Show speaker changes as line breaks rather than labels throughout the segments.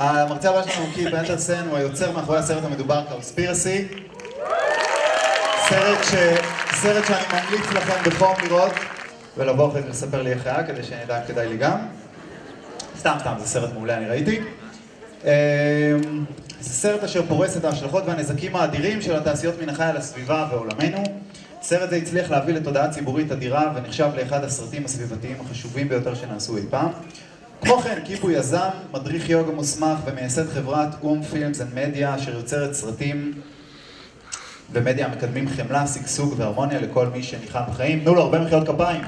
המרצה הבא שלנו הוא קיפ אנדרסן, הוא היוצר מאחורי הסרט המדובר קאוספירסי. סרט, ש... סרט שאני ממליץ לכם בחום לראות, ולבוא אחרי זה לספר לי איך היה, כדי שנדע אם כדאי לי גם. סתם, סתם, זה סרט מעולה, אני ראיתי. אמ, זה סרט אשר פורס את ההשלכות והנזקים האדירים של התעשיות מן החי על הסביבה ועולמנו. סרט זה הצליח להביא לתודעה ציבורית אדירה ונחשב לאחד הסרטים הסביבתיים החשובים ביותר שנעשו אי פעם. כמו כן, קיפ הוא יזם, מדריך יוגה מוסמך ומייסד חברת אום פילמס אנד מדיה אשר יוצרת סרטים ומדיה המקדמים חמלה, שגשוג והרמוניה לכל מי שניחם בחיים. תנו לו הרבה מחיאות כפיים.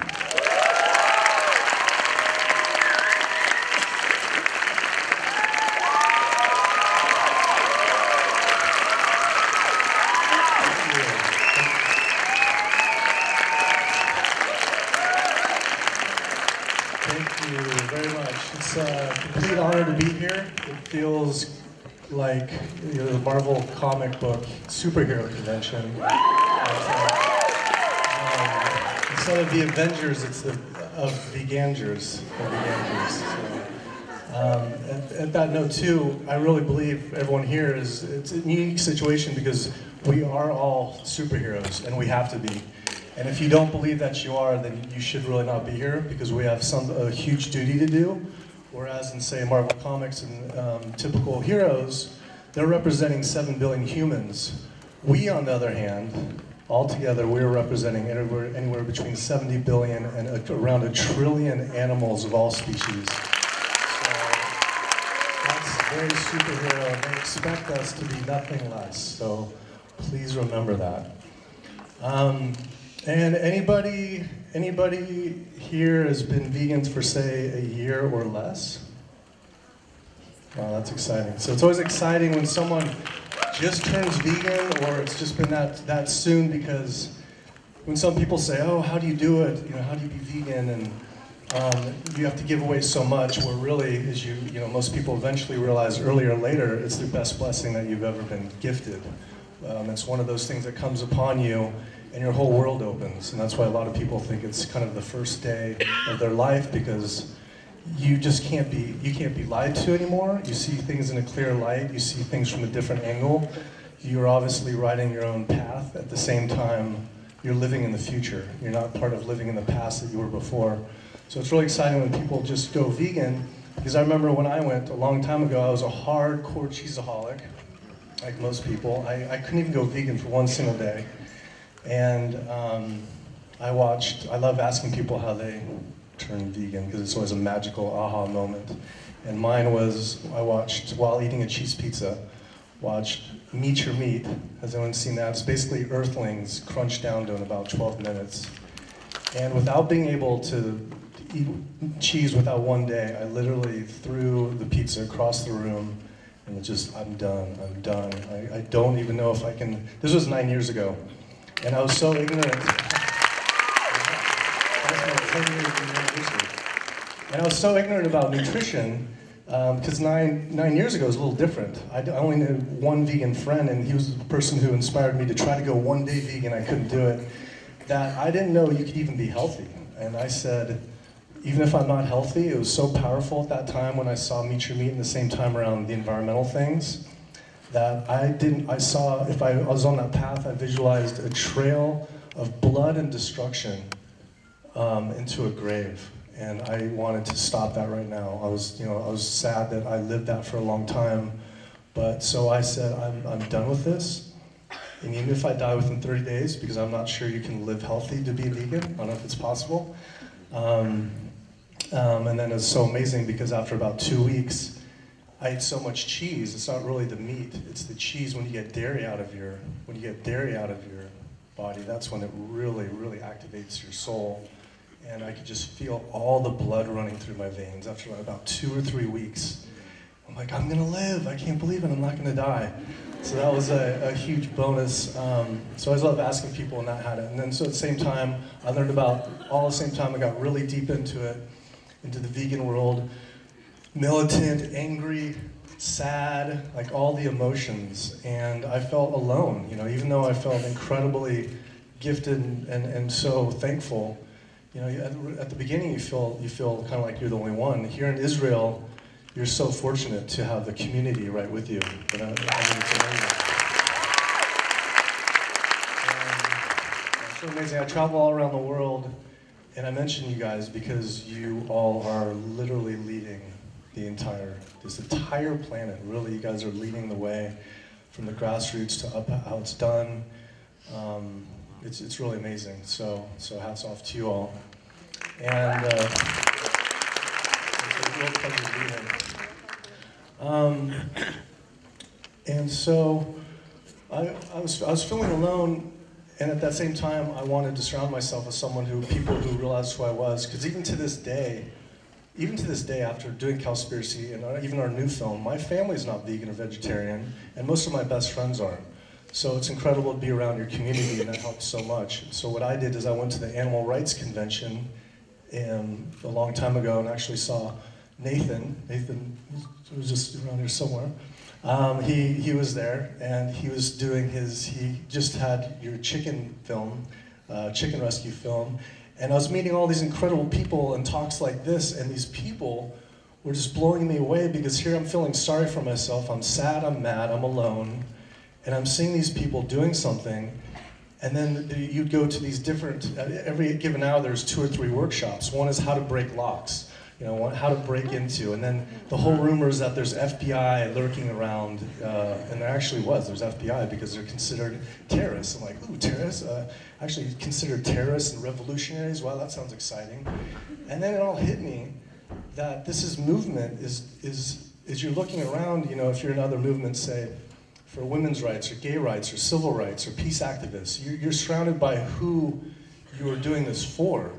Like you know, the Marvel comic book superhero convention. Um, instead of the Avengers, it's the of the Gangers. Of the Gangers. So, um, at, at that note, too, I really believe everyone here is it's a unique situation because we are all superheroes and we have to be. And if you don't believe that you are, then you should really not be here because we have some a huge duty to do. Whereas in say Marvel Comics and um, typical heroes, they're representing seven billion humans. We, on the other hand, altogether, we're representing anywhere, anywhere between 70 billion and a, around a trillion animals of all species. So that's very superhero, and they expect us to be nothing less. So please remember that. Um, and anybody, anybody here has been vegans for say a year or less? Wow, that's exciting. So it's always exciting when someone just turns vegan or it's just been that, that soon because when some people say, oh, how do you do it? You know, how do you be vegan? And um, you have to give away so much where really, as you, you know, most people eventually realize earlier or later, it's the best blessing that you've ever been gifted. Um, it's one of those things that comes upon you and your whole world opens. And that's why a lot of people think it's kind of the first day of their life because you just can't be, you can't be lied to anymore. You see things in a clear light. You see things from a different angle. You're obviously riding your own path. At the same time, you're living in the future. You're not part of living in the past that you were before. So it's really exciting when people just go vegan because I remember when I went a long time ago, I was a hardcore cheeseaholic, like most people. I, I couldn't even go vegan for one single day. And um, I watched, I love asking people how they turn vegan because it's always a magical aha moment. And mine was, I watched, while eating a cheese pizza, watched Meet Your Meat. Has anyone seen that? It's basically earthlings crunched down to in about 12 minutes. And without being able to eat cheese without one day, I literally threw the pizza across the room and it just, I'm done, I'm done. I, I don't even know if I can, this was nine years ago. And I was so ignorant. And I was so ignorant about nutrition because um, nine, nine years ago was a little different. I, I only knew one vegan friend, and he was the person who inspired me to try to go one day vegan. I couldn't do it. That I didn't know you could even be healthy. And I said, even if I'm not healthy, it was so powerful at that time when I saw Meet Your Meat in the same time around the environmental things that I didn't, I saw, if I was on that path, I visualized a trail of blood and destruction um, into a grave. And I wanted to stop that right now. I was, you know, I was sad that I lived that for a long time. But so I said, I'm, I'm done with this. And even if I die within 30 days, because I'm not sure you can live healthy to be vegan, I don't know if it's possible. Um, um, and then it's so amazing because after about two weeks, I ate so much cheese. It's not really the meat; it's the cheese. When you get dairy out of your when you get dairy out of your body, that's when it really, really activates your soul. And I could just feel all the blood running through my veins after about two or three weeks. I'm like, I'm gonna live. I can't believe it. I'm not gonna die. So that was a, a huge bonus. Um, so I love asking people and that had it. And then so at the same time, I learned about all the same time. I got really deep into it, into the vegan world militant, angry, sad, like all the emotions. And I felt alone, you know, even though I felt incredibly gifted and, and, and so thankful. You know, at, at the beginning you feel, you feel kind of like you're the only one. Here in Israel, you're so fortunate to have the community right with you. I, I mean, it's so amazing. I travel all around the world, and I mention you guys because you all are literally leading the entire, this entire planet. Really, you guys are leading the way from the grassroots to up how it's done. Um, it's, it's really amazing. So, so hats off to you all. And uh. Um, and so I, I, was, I was feeling alone, and at that same time, I wanted to surround myself with someone who, people who realized who I was, because even to this day, even to this day, after doing Cowspiracy and our, even our new film, my family's not vegan or vegetarian, and most of my best friends aren't. So it's incredible to be around your community, and that helps so much. So what I did is I went to the Animal Rights Convention um, a long time ago and actually saw Nathan. Nathan was just around here somewhere. Um, he, he was there, and he was doing his, he just had your chicken film, uh, chicken rescue film, and I was meeting all these incredible people and talks like this, and these people were just blowing me away because here I'm feeling sorry for myself. I'm sad, I'm mad, I'm alone, and I'm seeing these people doing something. And then you'd go to these different, uh, every given hour there's two or three workshops. One is how to break locks you know, how to break into. And then the whole rumor is that there's FBI lurking around, uh, and there actually was. There's FBI because they're considered terrorists. I'm like, ooh, terrorists? Uh, actually considered terrorists and revolutionaries? Wow, that sounds exciting. And then it all hit me that this is movement is, is, is you're looking around, you know, if you're in other movements, say, for women's rights or gay rights or civil rights or peace activists, you're, you're surrounded by who you are doing this for.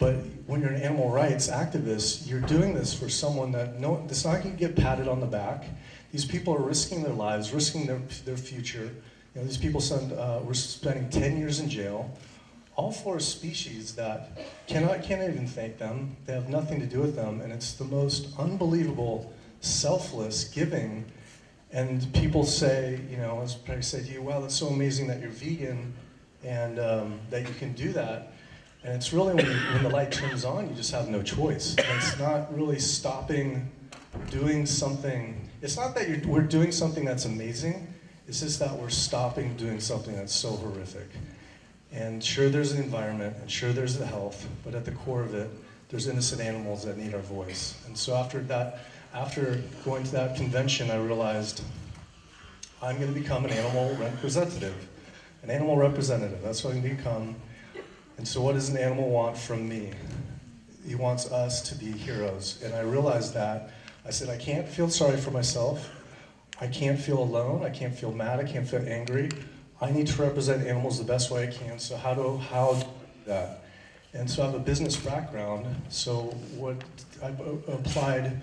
But when you're an animal rights activist, you're doing this for someone that no, it's not going to get patted on the back. These people are risking their lives, risking their, their future. You know, these people send, uh, we're spending 10 years in jail, all for a species that cannot, can't even thank them. They have nothing to do with them, and it's the most unbelievable, selfless giving. And people say, you know, as I say to you, wow, that's so amazing that you're vegan and um, that you can do that. And it's really when, when the light turns on, you just have no choice. And it's not really stopping doing something. It's not that we're doing something that's amazing. It's just that we're stopping doing something that's so horrific. And sure, there's an environment, and sure, there's the health, but at the core of it, there's innocent animals that need our voice. And so after that, after going to that convention, I realized I'm going to become an animal representative. An animal representative. That's what I'm going to become. And so what does an animal want from me? He wants us to be heroes. And I realized that. I said, I can't feel sorry for myself. I can't feel alone. I can't feel mad. I can't feel angry. I need to represent animals the best way I can. So how do, how do that? And so I have a business background. So what I've uh, applied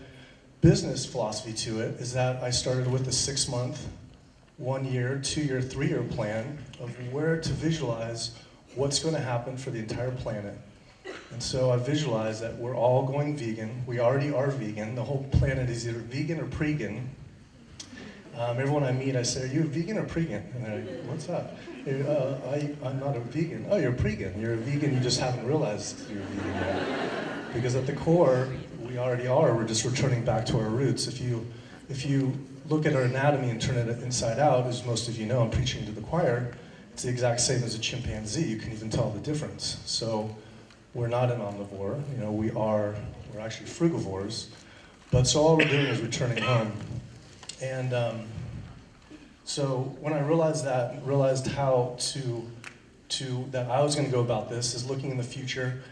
business philosophy to it is that I started with a six month, one year, two year, three year plan of where to visualize what's going to happen for the entire planet. And so I visualize that we're all going vegan. We already are vegan. The whole planet is either vegan or pregan. Um, everyone I meet, I say, are you vegan or pregan? And they're like, what's that? Uh, I, I'm not a vegan. Oh, you're pregan. You're a vegan, you just haven't realized you're vegan yet. Because at the core, we already are. We're just returning back to our roots. If you, if you look at our anatomy and turn it inside out, as most of you know, I'm preaching to the choir, it's the exact same as a chimpanzee. You can even tell the difference. So we're not an omnivore. You know, we are, we're actually frugivores. But so all we're doing is returning home. And um, so when I realized that, realized how to, to, that I was gonna go about this is looking in the future.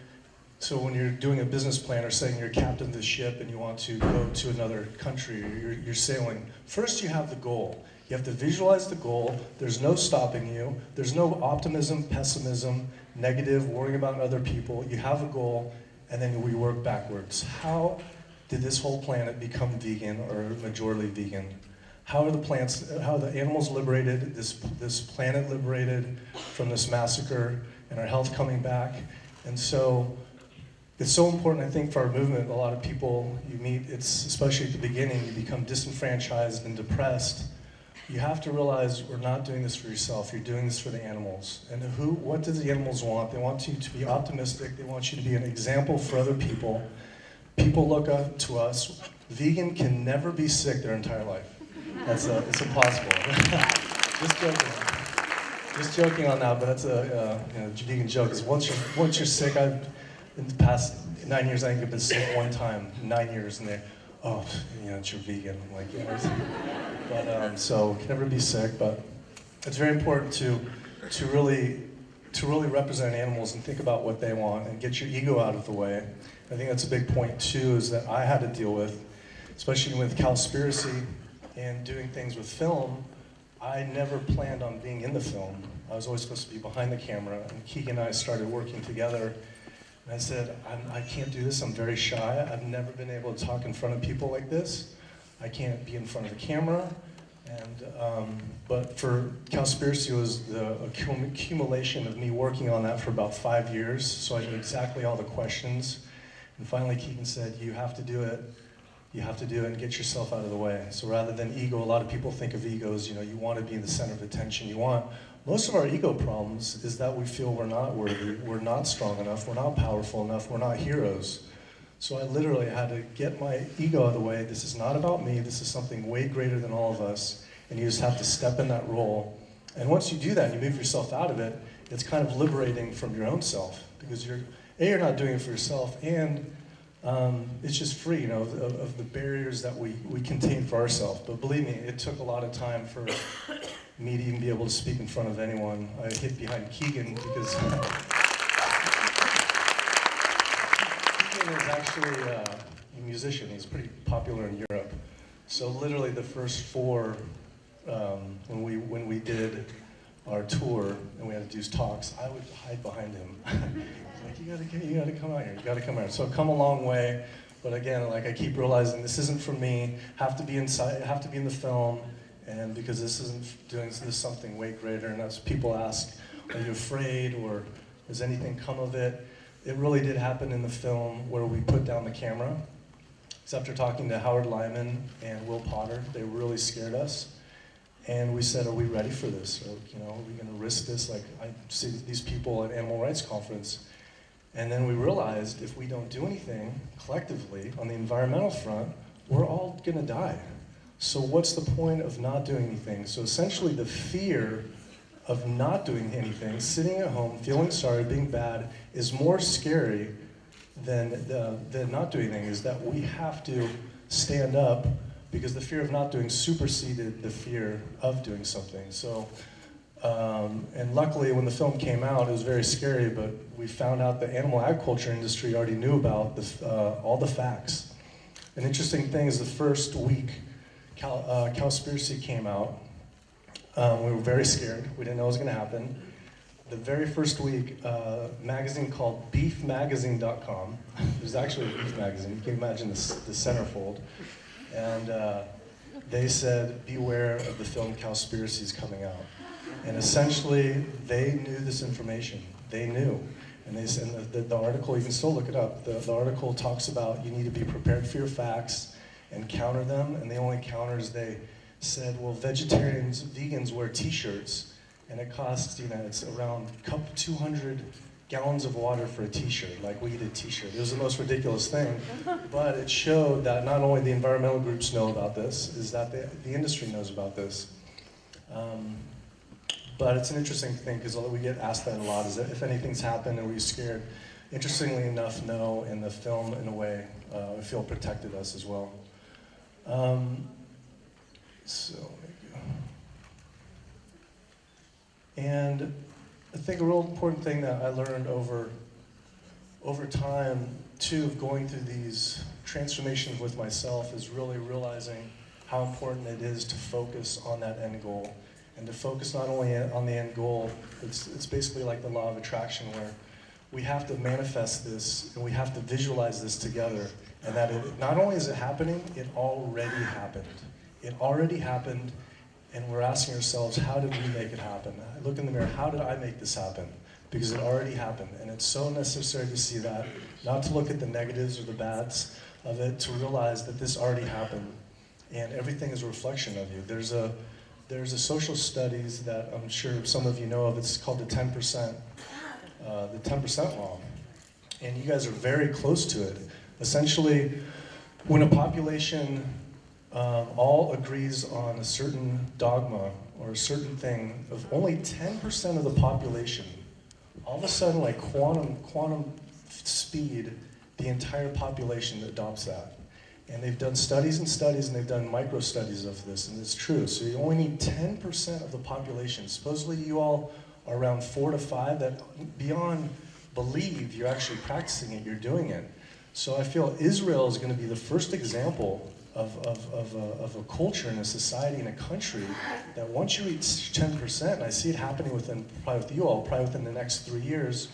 So when you're doing a business plan or saying you're captain of the ship and you want to go to another country you're, you're sailing, first you have the goal. You have to visualize the goal. There's no stopping you. There's no optimism, pessimism, negative, worrying about other people. You have a goal, and then we work backwards. How did this whole planet become vegan or majorly vegan? How are the plants, how are the animals liberated, this, this planet liberated from this massacre, and our health coming back? And so it's so important, I think, for our movement. A lot of people you meet, it's especially at the beginning, you become disenfranchised and depressed you have to realize we're not doing this for yourself, you're doing this for the animals. And who, what do the animals want? They want you to be optimistic, they want you to be an example for other people. people look up to us. Vegan can never be sick their entire life. That's uh, it's impossible. Just joking. Just joking on that, but that's a uh, you know, vegan joke. Is once you're once you're sick, I've in the past nine years I think I've been sick one time, nine years, and they, oh, you know, you're vegan. I'm like, yeah. But um, so can never be sick, but it's very important to to really to really represent animals and think about what they want and get your ego out of the way. I think that's a big point too, is that I had to deal with, especially with Cowspiracy and doing things with film. I never planned on being in the film. I was always supposed to be behind the camera, and Keegan and I started working together. And I said, I'm, I can not do this. I'm very shy. I've never been able to talk in front of people like this. I can't be in front of the camera. And, um, but for Cowspiracy was the accumulation of me working on that for about five years, so I knew exactly all the questions. And finally Keegan said, you have to do it, you have to do it and get yourself out of the way. So rather than ego, a lot of people think of egos, you know, you want to be in the center of attention, you want, most of our ego problems is that we feel we're not worthy, we're not strong enough, we're not powerful enough, we're not heroes. So I literally had to get my ego out of the way. This is not about me. This is something way greater than all of us. And you just have to step in that role. And once you do that and you move yourself out of it, it's kind of liberating from your own self because you're, A, you're not doing it for yourself, and um, it's just free, you know, of, of, the barriers that we, we contain for ourselves. But believe me, it took a lot of time for me to even be able to speak in front of anyone. I hid behind Keegan because Keegan is actually uh, a musician. He's pretty popular in Europe. So literally the first four, um, when, we, when we did our tour and we had to do talks, I would hide behind him. like, you gotta, you gotta come out here, you gotta come out here. So I've come a long way, but again, like I keep realizing this isn't for me, have to be inside, have to be in the film, and because this isn't doing this is something way greater, and as people ask, are you afraid, or has anything come of it? it really did happen in the film where we put down the camera. Because after talking to Howard Lyman and Will Potter, they really scared us. And we said, are we ready for this? Or, you know, are we going to risk this? Like, I see these people at Animal Rights Conference. And then we realized if we don't do anything collectively on the environmental front, we're all going to die. So what's the point of not doing anything? So essentially the fear of not doing anything, sitting at home, feeling sorry, being bad, is more scary than, the, than not doing anything, is that we have to stand up because the fear of not doing superseded the fear of doing something. So, um, and luckily when the film came out, it was very scary, but we found out the animal agriculture industry already knew about the, uh, all the facts. An interesting thing is the first week Cal, uh, Cowspiracy came out, um, we were very scared. We didn't know what was going to happen. The very first week, uh, magazine called beefmagazine.com, was actually a beef magazine, you can imagine the, the centerfold, and uh, they said, beware of the film Cowspiracies coming out. And essentially, they knew this information. They knew. And they said, the, the, the, article, you can still look it up, the, the article talks about you need to be prepared for your facts and counter them, and the only counters they said, well, vegetarians, vegans wear t-shirts, and it costs, you know, it's around 200 gallons of water for a t-shirt, like we eat a t-shirt. It was the most ridiculous thing, but it showed that not only the environmental groups know about this, is that the, the industry knows about this. Um, but it's an interesting thing because we get asked that a lot, is that if anything's happened, are we scared? Interestingly enough, no, in the film, in a way, uh, I feel protected us as well. Um, so, and I think a real important thing that I learned over, over time, too, of going through these transformations with myself is really realizing how important it is to focus on that end goal. And to focus not only on the end goal, it's, it's basically like the law of attraction where we have to manifest this and we have to visualize this together. And that it, not only is it happening, it already happened. It already happened, and we're asking ourselves, how did we make it happen? I look in the mirror, how did I make this happen? Because it already happened, and it's so necessary to see that, not to look at the negatives or the bads of it, to realize that this already happened, and everything is a reflection of you. There's a, there's a social studies that I'm sure some of you know of, it's called the 10%, uh, the 10% law. And you guys are very close to it. Essentially, when a population um, all agrees on a certain dogma or a certain thing of only 10% of the population, all of a sudden, like quantum, quantum speed, the entire population adopts that. And they've done studies and studies and they've done micro studies of this, and it's true. So you only need 10% of the population. Supposedly, you all around four to five that beyond believe you're actually practicing it, you're doing it. So I feel Israel is going to be the first example of, of, of, a, of a culture and a society and a country that once you reach 10%, and I see it happening within, probably with you all, probably within the next three years,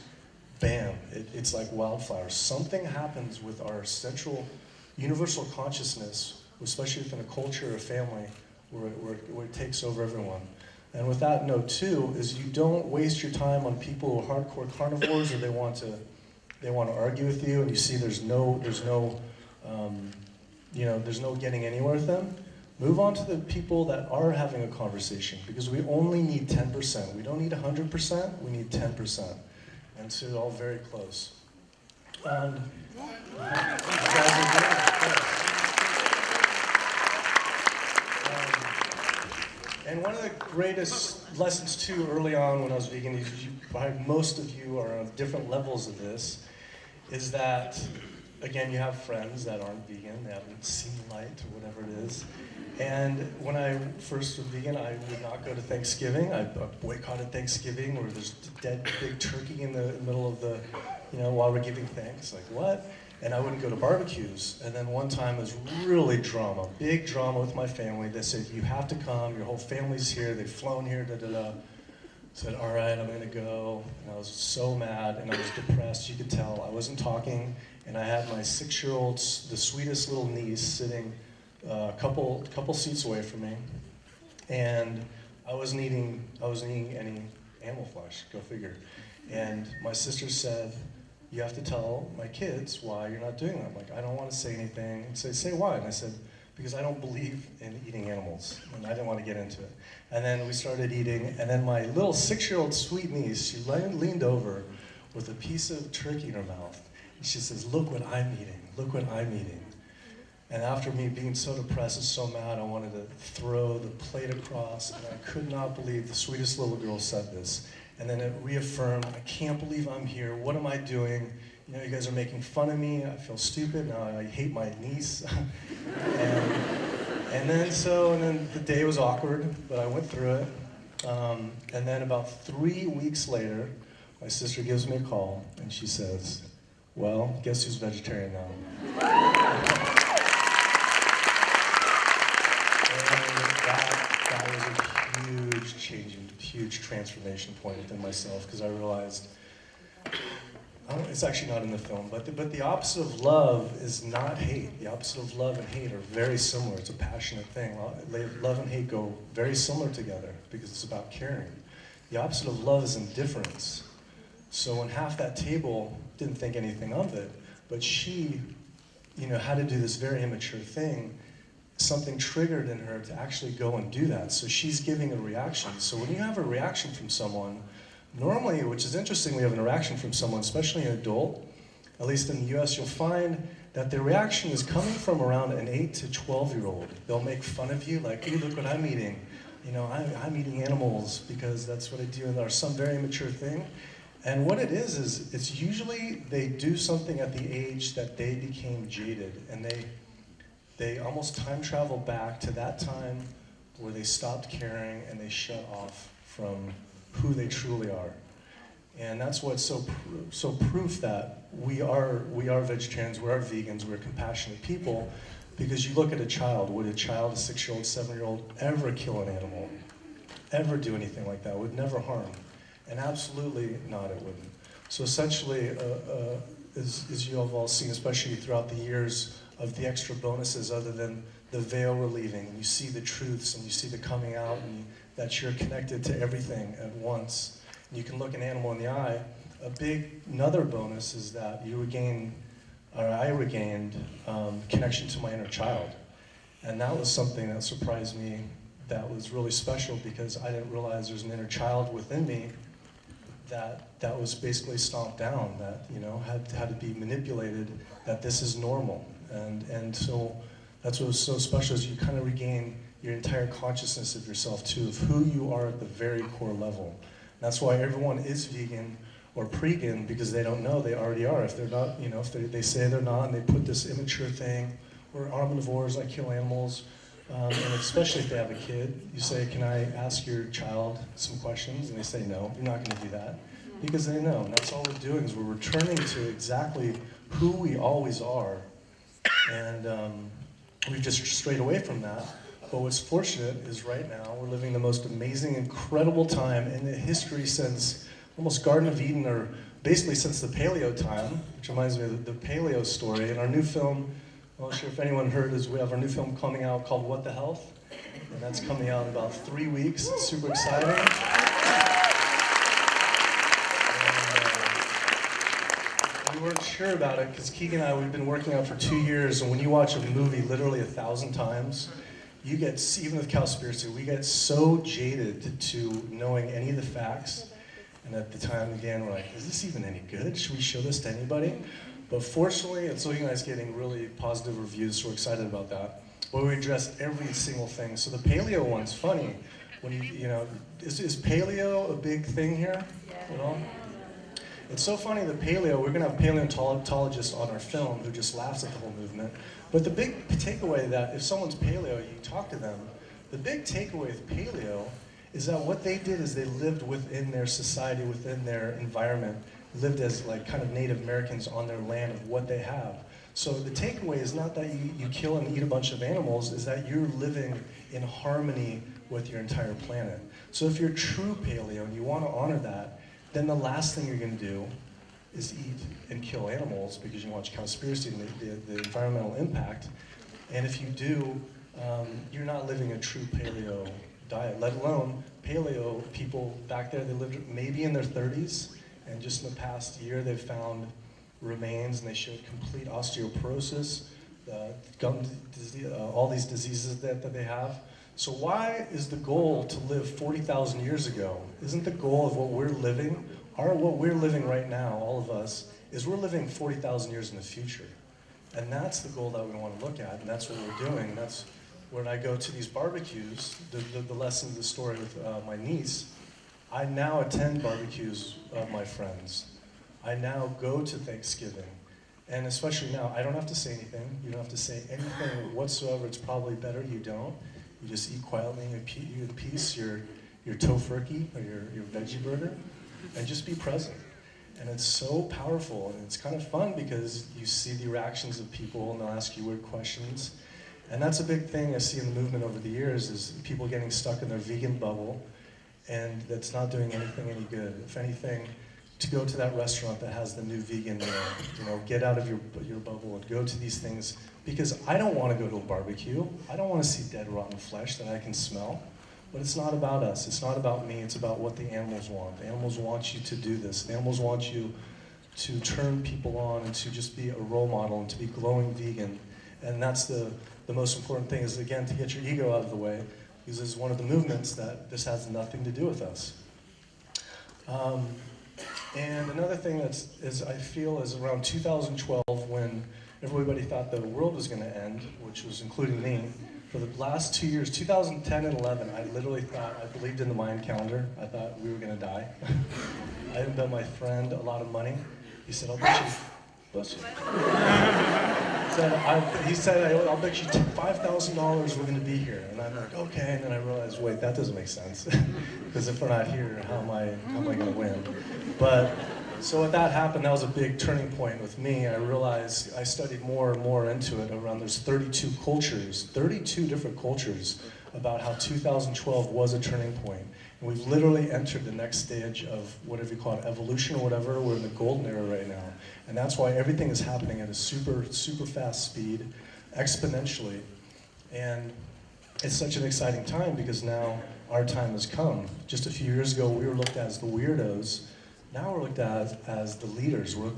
bam, it, it's like wildfire. Something happens with our central universal consciousness, especially within a culture or a family, where it, where, where it takes over everyone. And with that note too, is you don't waste your time on people who are hardcore carnivores or they want to, they want to argue with you, and you see there's no, there's no, um, you know, there's no getting anywhere with them. Move on to the people that are having a conversation because we only need 10%. We don't need 100%, we need 10%. And so they're all very close. And, And one of the greatest lessons too early on when I was vegan, is you, most of you are on different levels of this, is that again you have friends that aren't vegan, they haven't seen light or whatever it is. And when I first was vegan, I would not go to Thanksgiving. I boycotted Thanksgiving where there's dead big turkey in the middle of the, you know, while we're giving thanks. Like what? And I wouldn't go to barbecues. And then one time it was really drama, big drama with my family. They said, you have to come, your whole family's here, they've flown here, da da da. Said, all right, I'm gonna go. And I was so mad and I was depressed, you could tell. I wasn't talking, and I had my six-year-old, the sweetest little niece sitting uh, a couple, couple seats away from me. And I wasn't eating, I wasn't eating any animal flesh, go figure. And my sister said, you have to tell my kids why you're not doing that. Like, I don't want to say anything. And say, say why? And I said, because I don't believe in eating animals. And I didn't want to get into it. And then we started eating, and then my little six-year-old sweet niece, she leaned over with a piece of turkey in her mouth. And she says, look what I'm eating. Look what I'm eating. And after me being so depressed and so mad, I wanted to throw the plate across, and I could not believe the sweetest little girl said this. And then it reaffirmed, I can't believe I'm here. What am I doing? You know, you guys are making fun of me. I feel stupid. Now I hate my niece. and, and, then so, and then the day was awkward, but I went through it. Um, and then about three weeks later, my sister gives me a call and she says, well, guess who's vegetarian now? huge change huge transformation point within myself because I realized it's actually not in the film, but the, but the opposite of love is not hate. The opposite of love and hate are very similar. It's a passionate thing. Love and hate go very similar together because it's about caring. The opposite of love is indifference. So when half that table didn't think anything of it, but she, you know, had to do this very immature thing, something triggered in her to actually go and do that. So she's giving a reaction. So when you have a reaction from someone, normally, which is interesting, we have an reaction from someone, especially an adult, at least in the US, you'll find that the reaction is coming from around an 8 to 12 year old. They'll make fun of you, like, look what I'm eating. You know, I, I'm eating animals because that's what I do, and or some very immature thing. And what it is, is it's usually they do something at the age that they became jaded and they they almost time travel back to that time where they stopped caring and they shut off from who they truly are. And that's what's so, so proof that we are, we are vegetarians, we are vegans, we're compassionate people, because you look at a child, would a child, a six-year-old, seven-year-old, ever kill an animal? Ever do anything like that? Would never harm. And absolutely not, it wouldn't. So essentially, uh, uh, as, as you have all seen, especially throughout the years, of the extra bonuses other than the veil relieving. And you see the truths and you see the coming out and that you're connected to everything at once. And you can look an animal in the eye. A big another bonus is that you regain, or I regained, um, connection to my inner child. And that was something that surprised me that was really special because I didn't realize there's an inner child within me that that was basically stomped down, that you know had had to be manipulated, that this is normal, and and so that's what was so special is you kind of regain your entire consciousness of yourself too, of who you are at the very core level. That's why everyone is vegan or pre-gan because they don't know they already are. If they're not, you know, if they, they say they're not and they put this immature thing, or omnivores, I kill animals, um, and especially if they have a kid, you say, can I ask your child some questions? And they say, no, you're not gonna do that. Because they know, and that's all we're doing is we're returning to exactly who we always are. And um, we've just strayed away from that. But what's fortunate is right now we're living the most amazing, incredible time in the history since almost Garden of Eden, or basically since the Paleo time, which reminds me of the, Paleo story. In our new film, I'm not sure if anyone heard, is we have our new film coming out called What the Health, and that's coming out in about three weeks. It's super exciting. Weren't sure about it because Keegan and I, we've been working on for two years, and when you watch a movie literally a thousand times, you get, even with Cowspiracy, we get so jaded to knowing any of the facts. And at the time, again, we're like, is this even any good? Should we show this to anybody? But fortunately, it's looking like it's getting really positive reviews, so we're excited about that. But we address every single thing. So the paleo one's funny. When you, you know, is, is paleo a big thing here at all? It's so funny the paleo, we're gonna have paleontologists on our film who just laughs at the whole movement. But the big takeaway that if someone's paleo, you talk to them, the big takeaway with paleo is that what they did is they lived within their society, within their environment, lived as like kind of Native Americans on their land of what they have. So the takeaway is not that you, you kill and eat a bunch of animals, is that you're living in harmony with your entire planet. So if you're true paleo and you want to honor that, then the last thing you're going to do is eat and kill animals because you watch Cowspiracy and the, the, the environmental impact. And if you do, um, you're not living a true paleo diet, let alone paleo people back there, they lived maybe in their 30s, and just in the past year they've found remains and they showed complete osteoporosis, uh, gum disease, uh, all these diseases that, that they have. So why is the goal to live 40,000 years ago? Isn't the goal of what we're living, our, what we're living right now, all of us, is we're living 40,000 years in the future. And that's the goal that we want to look at, and that's what we're doing. That's when I go to these barbecues, the, the, the lesson of the story with uh, my niece, I now attend barbecues of my friends. I now go to Thanksgiving. And especially now, I don't have to say anything. You don't have to say anything whatsoever. It's probably better you don't. You just eat quietly in peace your, your tofurkey or your, your veggie burger and just be present. And it's so powerful and it's kind of fun because you see the reactions of people and they'll ask you weird questions. And that's a big thing I see in the movement over the years is people getting stuck in their vegan bubble and that's not doing anything any good. If anything, to go to that restaurant that has the new vegan meal, you know, get out of your, your bubble and go to these things because I don't want to go to a barbecue. I don't want to see dead rotten flesh that I can smell. But it's not about us. It's not about me. It's about what the animals want. The animals want you to do this. The animals want you to turn people on and to just be a role model and to be glowing vegan. And that's the, the most important thing is, again, to get your ego out of the way because it's one of the movements that this has nothing to do with us. Um, and another thing that's, is I feel is around 2012 when everybody thought the world was going to end, which was including me. For the last two years, 2010 and 11, I literally thought, I believed in the Mayan calendar. I thought we were going to die. I had bet my friend a lot of money. He said, I'll bet you, bless you. said, I, he said, I'll bet you $5,000 we're going to be here. And I'm like, okay. And then I realized, wait, that doesn't make sense. Because if we're not here, how am I, how am I going to win? But so when that happened, that was a big turning point with me. I realized I studied more and more into it around there's 32 cultures, 32 different cultures about how 2012 was a turning point. And we've literally entered the next stage of whatever you call it, evolution or whatever. We're in the golden era right now. And that's why everything is happening at a super, super fast speed, exponentially. And it's such an exciting time because now our time has come. Just a few years ago, we were looked at as the weirdos. Now we're looked at as the leaders. We're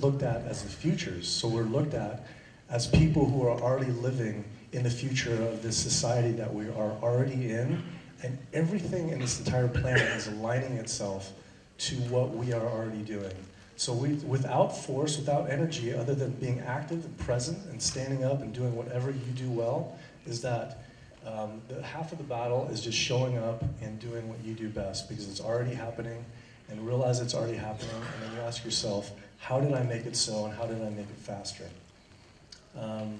looked at as the futures. So we're looked at as people who are already living in the future of this society that we are already in. And everything in this entire planet is aligning itself to what we are already doing. So we, without force, without energy, other than being active and present and standing up and doing whatever you do well, is that um, the half of the battle is just showing up and doing what you do best because it's already happening and realize it's already happening and then you ask yourself, how did I make it so and how did I make it faster? Um,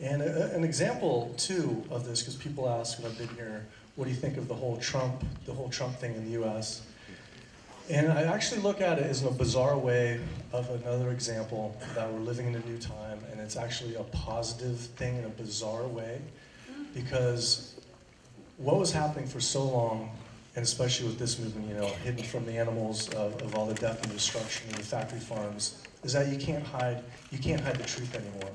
and a, an example too of this, because people ask when I've been here, what do you think of the whole Trump, the whole Trump thing in the U.S. And I actually look at it as a bizarre way of another example that we're living in a new time, and it's actually a positive thing in a bizarre way, because what was happening for so long, and especially with this movement, you know, hidden from the animals of, of all the death and destruction in the factory farms, is that you can't hide, you can't hide the truth anymore.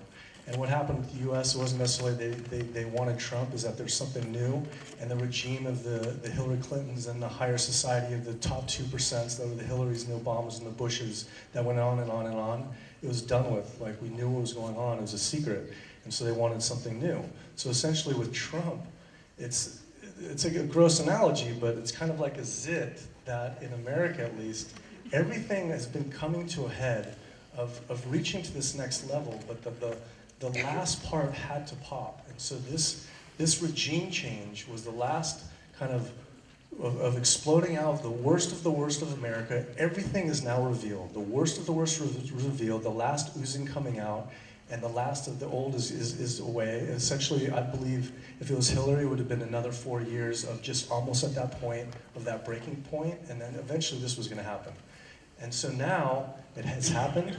And what happened with the U.S. Wasn't necessarily they, they, they wanted Trump, is that there's something new, and the regime of the, the Hillary Clintons and the higher society of the top 2%, that were the Hillarys and the Obamas and the Bushes, that went on and on and on, it was done with. Like, we knew what was going on, it was a secret, and so they wanted something new. So essentially with Trump, it's, it's a gross analogy, but it's kind of like a zit that, in America at least, everything has been coming to a head of, of reaching to this next level, but the, the the last part had to pop. And so this, this regime change was the last kind of, of, of, exploding out of the worst of the worst of America. Everything is now revealed. The worst of the worst re revealed, the last oozing coming out, and the last of the old is, is, is away. Essentially, I believe if it was Hillary, it would have been another four years of just almost at that point, of that breaking point, and then eventually this was going to happen. And so now it has happened.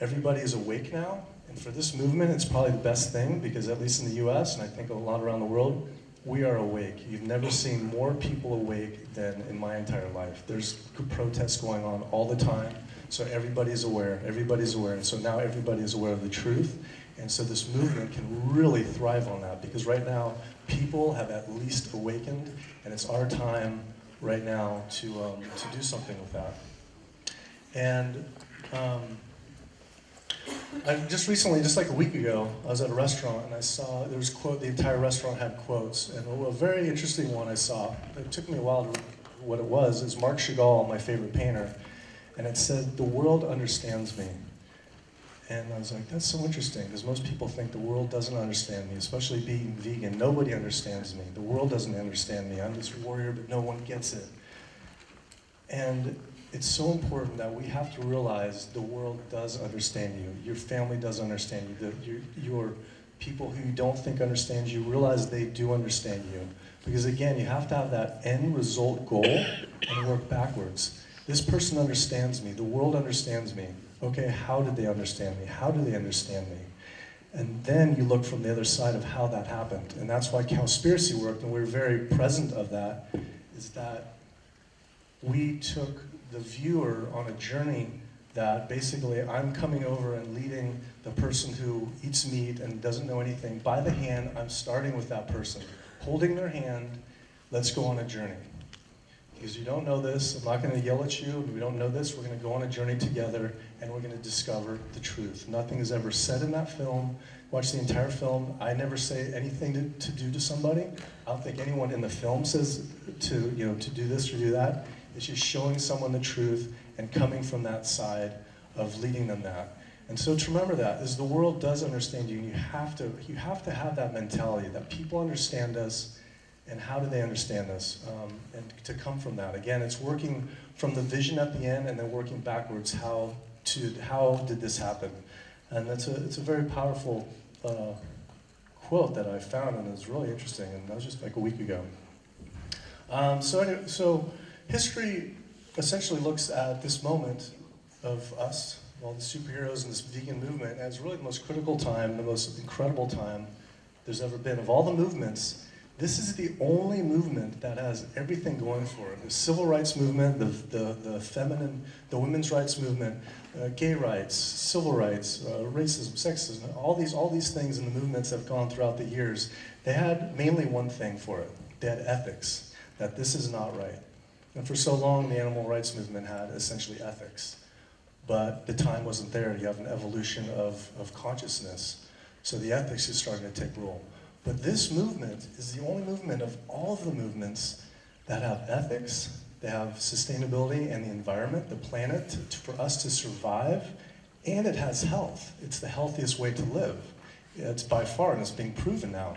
Everybody is awake now. And for this movement, it's probably the best thing because at least in the US, and I think a lot around the world, we are awake. You've never seen more people awake than in my entire life. There's protests going on all the time, so everybody's aware, everybody's aware. And so now everybody is aware of the truth. And so this movement can really thrive on that because right now, people have at least awakened, and it's our time right now to, um, to do something with that. And um, I just recently, just like a week ago, I was at a restaurant and I saw there was quote. The entire restaurant had quotes, and a very interesting one I saw. It took me a while to what it was. Is Marc Chagall, my favorite painter, and it said, "The world understands me." And I was like, that's so interesting because most people think the world doesn't understand me, especially being vegan. Nobody understands me. The world doesn't understand me. I'm this warrior, but no one gets it. And it's so important that we have to realize the world does understand you. Your family does understand you. The, your, your people who you don't think understand you, realize they do understand you. Because again, you have to have that end result goal and work backwards. This person understands me. The world understands me. Okay, how did they understand me? How do they understand me? And then you look from the other side of how that happened. And that's why Cowspiracy worked, and we're very present of that, is that we took the viewer on a journey that basically I'm coming over and leading the person who eats meat and doesn't know anything by the hand. I'm starting with that person, holding their hand. Let's go on a journey. Because you don't know this, I'm not going to yell at you. We don't know this. We're going to go on a journey together and we're going to discover the truth. Nothing is ever said in that film. Watch the entire film. I never say anything to, to do to somebody. I don't think anyone in the film says to, you know, to do this or do that. It's just showing someone the truth and coming from that side of leading them that. And so to remember that is the world does understand you, and you have to you have to have that mentality that people understand us, and how do they understand this? um, and to come from that. Again, it's working from the vision at the end, and then working backwards. How to how did this happen? And that's a it's a very powerful uh, quote that I found, and it's really interesting. And that was just like a week ago. Um, so anyway, so. History essentially looks at this moment of us, all the superheroes and this vegan movement, as really the most critical time, the most incredible time there's ever been. Of all the movements, this is the only movement that has everything going for it. The civil rights movement, the, the, the feminine, the women's rights movement, uh, gay rights, civil rights, uh, racism, sexism, all these, all these things in the movements have gone throughout the years, they had mainly one thing for it. They had ethics, that this is not right. And for so long, the animal rights movement had essentially ethics. But the time wasn't there. You have an evolution of, of consciousness. So the ethics is starting to take role. But this movement is the only movement of all of the movements that have ethics they have sustainability and the environment, the planet, to, for us to survive, and it has health. It's the healthiest way to live. It's by far, and it's being proven now.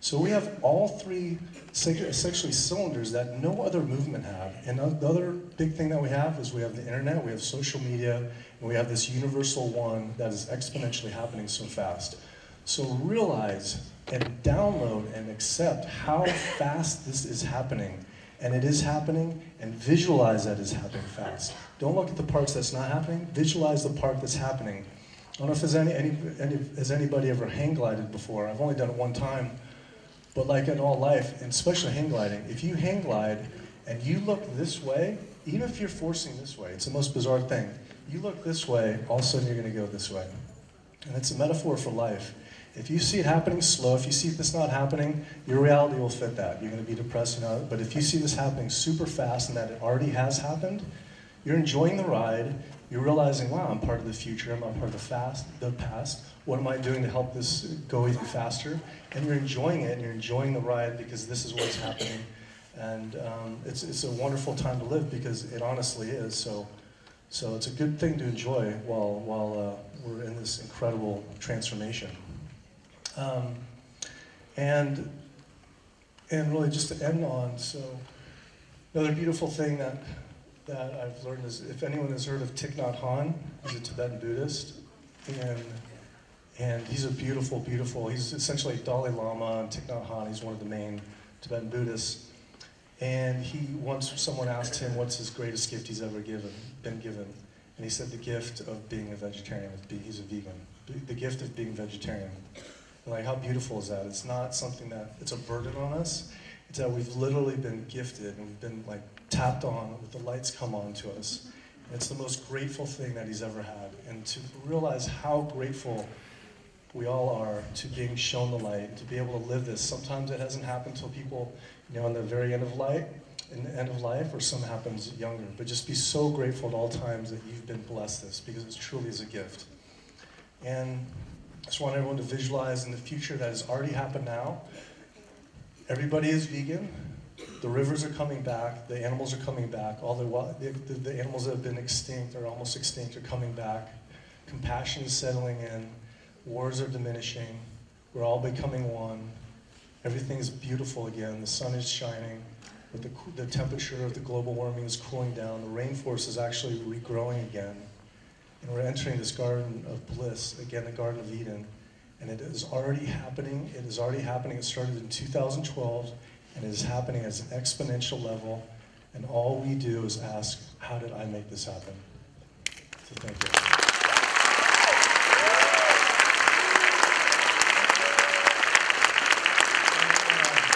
So we have all three essentially cylinders that no other movement have. And the other big thing that we have is we have the internet, we have social media, and we have this universal one that is exponentially happening so fast. So realize and download and accept how fast this is happening. And it is happening, and visualize that it's happening fast. Don't look at the parts that's not happening, visualize the part that's happening. I don't know if there's any, any, any, has anybody ever hang glided before. I've only done it one time. But like in all life, and especially hang gliding, if you hang glide and you look this way, even if you're forcing this way, it's the most bizarre thing. You look this way, all of a sudden you're going to go this way. And it's a metaphor for life. If you see it happening slow, if you see this not happening, your reality will fit that. You're going to be depressed, you know. But if you see this happening super fast and that it already has happened, you're enjoying the ride. You're realizing, wow, I'm part of the future. I'm part of the fast, the past. What am I doing to help this go even faster? And you're enjoying it. And you're enjoying the ride because this is what's happening. And um, it's it's a wonderful time to live because it honestly is. So, so it's a good thing to enjoy while while uh, we're in this incredible transformation. Um, and, and really just to end on, so another beautiful thing that, that I've learned is if anyone has heard of Thich Nhat Hanh, he's a Tibetan Buddhist, and, and he's a beautiful, beautiful, he's essentially Dalai Lama and Thich Nhat Hanh, he's one of the main Tibetan Buddhists. And he once someone asked him what's his greatest gift he's ever given, been given. And he said the gift of being a vegetarian, he's a vegan, the gift of being vegetarian. Like, how beautiful is that? It's not something that, it's a burden on us. It's that we've literally been gifted and we've been like tapped on with the lights come on to us. And it's the most grateful thing that he's ever had. And to realize how grateful we all are to being shown the light, to be able to live this. Sometimes it hasn't happened till people, you know, in the very end of life, in the end of life, or some happens younger. But just be so grateful at all times that you've been blessed this, because it truly is a gift. And just want everyone to visualize in the future that has already happened now. Everybody is vegan. The rivers are coming back. The animals are coming back. All the, the, the animals that have been extinct or almost extinct are coming back. Compassion is settling in. Wars are diminishing. We're all becoming one. Everything is beautiful again. The sun is shining. But the, the temperature of the global warming is cooling down. The rainforest is actually regrowing again. And we're entering this garden of bliss, again, the Garden of Eden. And it is already happening. It is already happening. It started in 2012, and it is happening at an exponential level. And all we do is ask, how did I make this happen? So thank you.